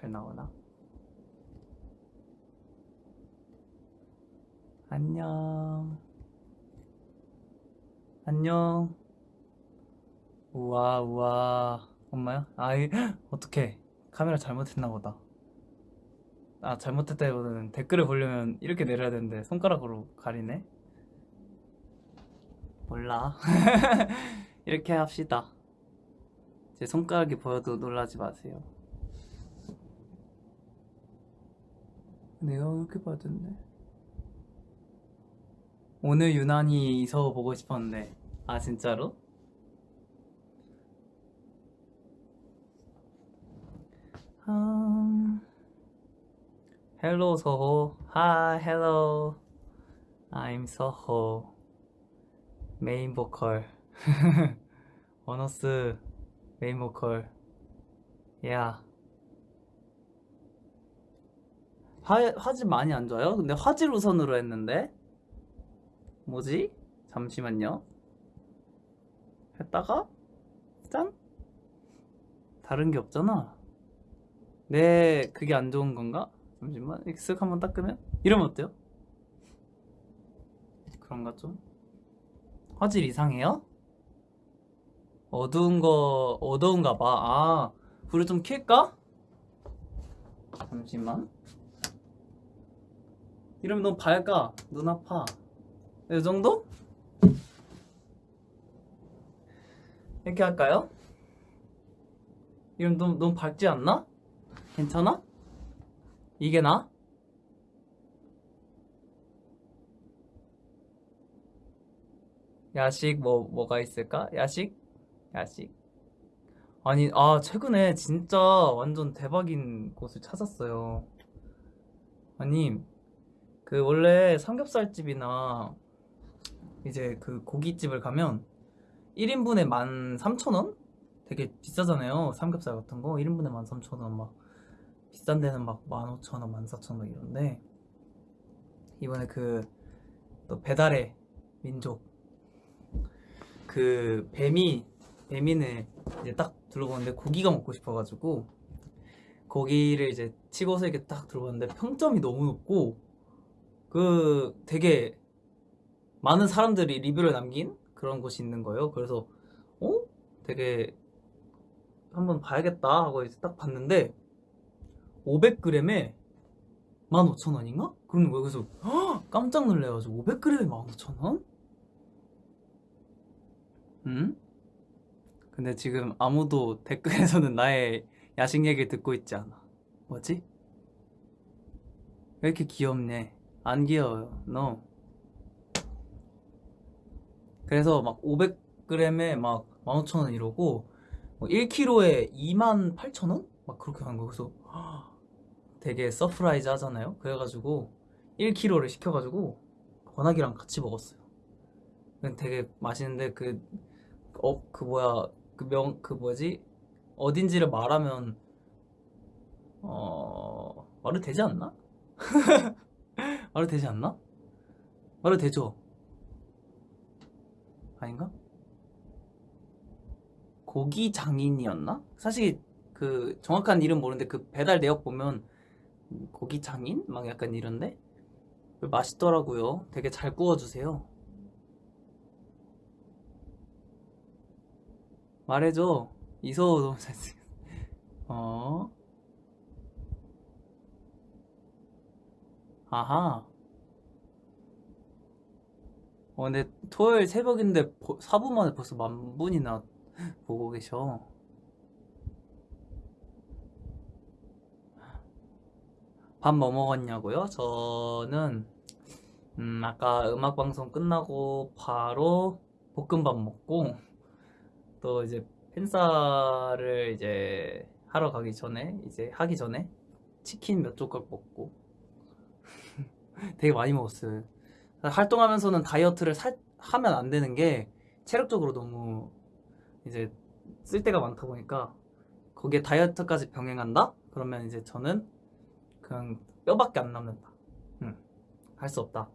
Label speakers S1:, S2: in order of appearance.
S1: 잘 나오나? 안녕. 안녕. 우와, 우와. 엄마야? 아이, 어떡해. 카메라 잘못했나 보다. 아, 잘못했다기보다는 댓글을 보려면 이렇게 내려야 되는데 손가락으로 가리네? 몰라. 이렇게 합시다. 제 손가락이 보여도 놀라지 마세요. 내가 왜 이렇게 받았네? 오늘 유난히 이서 보고 싶었는데. 아, 진짜로? 음... Hello 서호. Hi, hello. I'm 서호. 메인 보컬. 원어스 메인 보컬. 야. 화, 화질 많이 안 좋아요? 근데 화질 우선으로 했는데? 뭐지? 잠시만요. 했다가, 짠? 다른 게 없잖아. 네, 그게 안 좋은 건가? 잠시만, 쓱 한번 닦으면? 이러면 어때요? 그런가 좀? 화질 이상해요? 어두운 거, 어두운가 봐. 아, 불을 좀 켤까? 잠시만. 이러면 너무 밝아. 눈 아파. 이 정도? 이렇게 할까요? 이러면 너무, 너무 밝지 않나? 괜찮아? 이게 나? 야식 뭐 뭐가 있을까? 야식? 야식. 아니 아 최근에 진짜 완전 대박인 곳을 찾았어요. 아니 그 원래 삼겹살집이나 이제 그 고깃집을 가면 1인분에 13,000원? 되게 비싸잖아요. 삼겹살 같은 거 1인분에 13,000원 막 비싼 데는 막 15,000원, 14,000원 이런데 이번에 그 또 배달의 민족 그 뱀이 뱀이는 이제 딱 둘러보는데 고기가 먹고 싶어가지고 고기를 이제 치고서 이렇게 딱 들어봤는데 평점이 너무 높고 그 되게 많은 사람들이 리뷰를 남긴 그런 곳이 있는 거예요. 그래서 어? 되게 한번 봐야겠다 하고 이제 딱 봤는데 500g에 15,000원인가? 그러는 거예요. 그래서 헉! 깜짝 놀래가지고 500g에 15,000원? 응? 근데 지금 아무도 댓글에서는 나의 야식 얘기를 듣고 있지 않아. 뭐지? 왜 이렇게 귀엽네? 안 귀여워요. No. 그래서 막 500g에 막 15,000원 이러고 뭐 1kg에 28,000원? 막 그렇게 하는 거. 그래서 되게 surprise 하잖아요. 그래가지고 1kg를 시켜가지고 건학이랑 같이 먹었어요. 되게 맛있는데 그, 어, 그 뭐야, 그 명, 그 뭐지? 어딘지를 말하면, 어, 말이 되지 않나? 말이 되지 않나? 말이 되죠? 아닌가? 고기 장인이었나? 사실 그 정확한 이름 모르는데 그 배달 내역 보면 고기 장인? 막 약간 이런데 맛있더라고요. 되게 잘 구워주세요. 말해줘. 이서 너무 잘생. 어. 아하. 어, 근데 토요일 새벽인데 4분 만에 벌써 만 분이나 보고 계셔. 밥 뭐 먹었냐고요? 저는 음, 아까 음악 방송 끝나고 바로 볶음밥 먹고 또 이제 팬싸를 이제 하러 가기 전에 이제 하기 전에 치킨 몇 조각 먹고 되게 많이 먹었어요. 활동하면서는 다이어트를 살, 하면 안 되는 게 체력적으로 너무 이제 쓸 데가 많다 보니까 거기에 다이어트까지 병행한다? 그러면 이제 저는 그냥 뼈밖에 안 남는다. 응. 할수 없다.